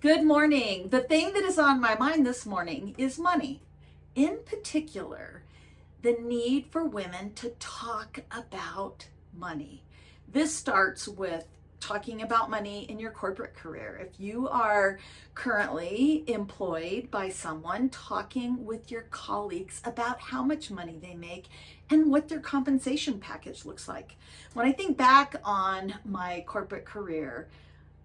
Good morning. The thing that is on my mind this morning is money. In particular, the need for women to talk about money. This starts with talking about money in your corporate career. If you are currently employed by someone, talking with your colleagues about how much money they make and what their compensation package looks like. When I think back on my corporate career,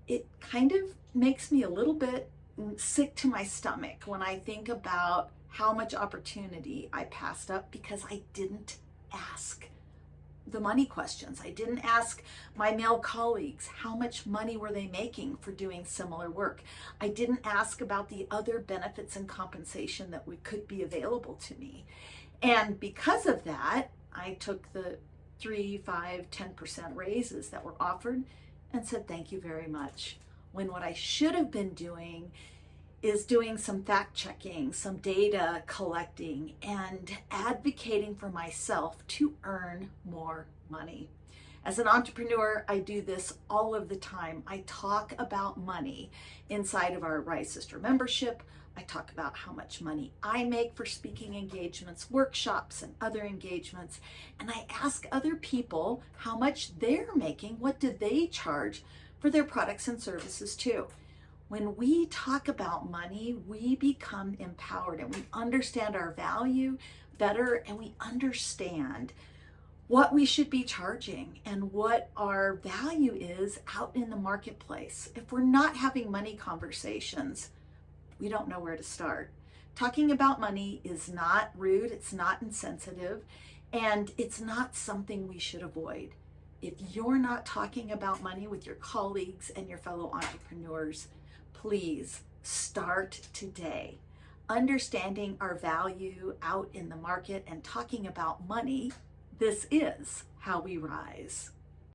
it kind of makes me a little bit sick to my stomach when I think about how much opportunity I passed up because I didn't ask the money questions. I didn't ask my male colleagues how much money were they making for doing similar work. I didn't ask about the other benefits and compensation that would, could be available to me. And because of that, I took the three, five, 10% raises that were offered and said, thank you very much. When what I should have been doing is doing some fact checking, some data collecting, and advocating for myself to earn more money. As an entrepreneur, I do this all of the time. I talk about money inside of our Rise Sister membership. I talk about how much money I make for speaking engagements, workshops, and other engagements. And I ask other people how much they're making. What do they charge for their products and services too? When we talk about money, we become empowered and we understand our value better and we understand what we should be charging and what our value is out in the marketplace. If we're not having money conversations, we don't know where to start. Talking about money is not rude, it's not insensitive, and it's not something we should avoid. If you're not talking about money with your colleagues and your fellow entrepreneurs, please start today. Understanding our value out in the market and talking about money, this is how we rise.